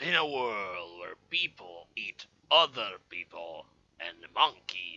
In a world where people eat other people and monkeys.